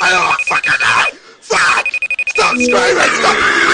Oh, fuck it. Fuck! Stop screaming! Stop!